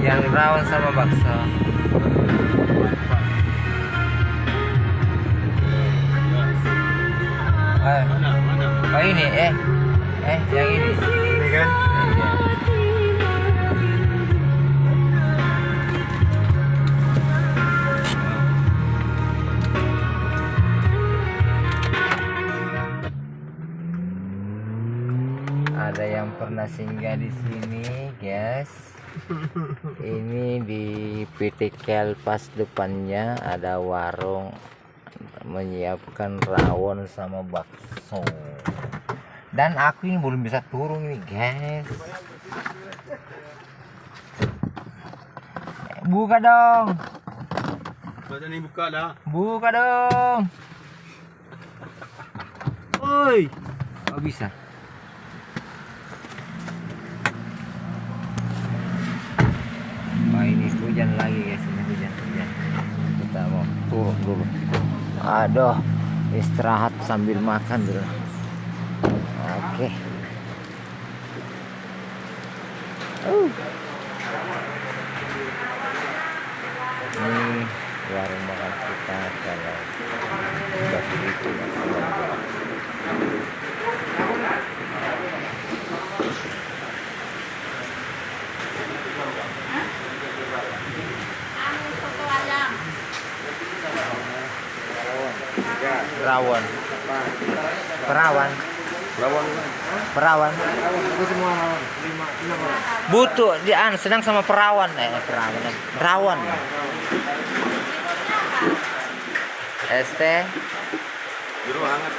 Yang rawon sama bakso eh? Mana? oh ini eh eh yang ini Ini kan? Ada yang pernah singgah di sini guys. Ini di PT Kelpas depannya ada warung menyiapkan rawon sama bakso. Dan aku ini belum bisa turun ini guys. Buka dong. Buka dah. buka dong. Oi. oh bisa Wah ini hujan lagi guys ini hujan hujan. Kita mau turun dulu. Aduh istirahat sambil makan dulu. Oke. Uh. ini warung makan kita kalau Perawan. Perawan. Perawan. Perawan. Itu semua lima enam. Butuh dian senang sama perawan eh perawan. Eh, rawon ST. Di ruangan.